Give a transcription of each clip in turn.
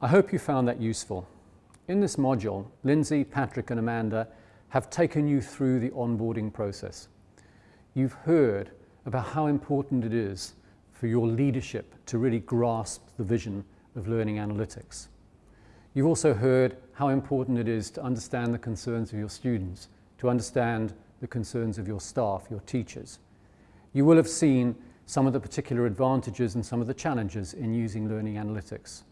I hope you found that useful. In this module, Lindsay, Patrick and Amanda have taken you through the onboarding process. You've heard about how important it is for your leadership to really grasp the vision of learning analytics. You've also heard how important it is to understand the concerns of your students, to understand the concerns of your staff, your teachers. You will have seen some of the particular advantages and some of the challenges in using learning analytics.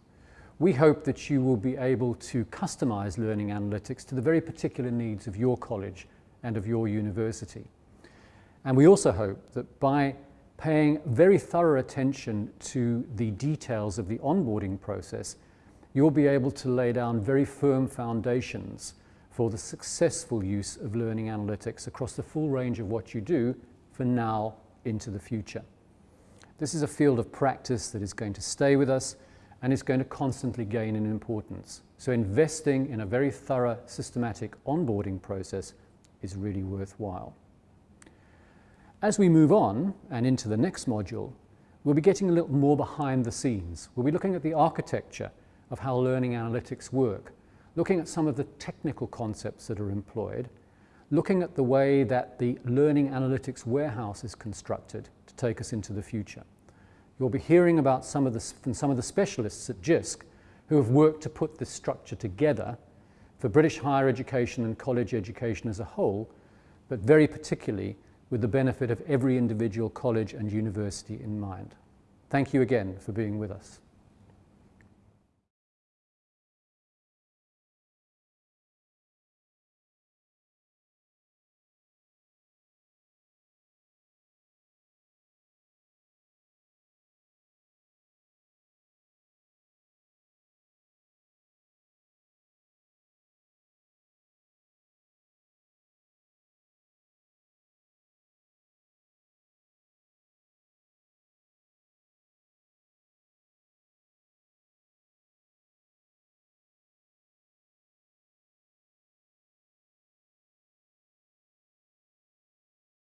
We hope that you will be able to customize learning analytics to the very particular needs of your college and of your university. And we also hope that by paying very thorough attention to the details of the onboarding process, you'll be able to lay down very firm foundations for the successful use of learning analytics across the full range of what you do for now into the future. This is a field of practice that is going to stay with us and is going to constantly gain in importance. So investing in a very thorough, systematic onboarding process is really worthwhile. As we move on and into the next module, we'll be getting a little more behind the scenes. We'll be looking at the architecture of how learning analytics work, looking at some of the technical concepts that are employed, looking at the way that the learning analytics warehouse is constructed to take us into the future. You'll be hearing about some of the, from some of the specialists at JISC who have worked to put this structure together for British higher education and college education as a whole, but very particularly with the benefit of every individual college and university in mind. Thank you again for being with us.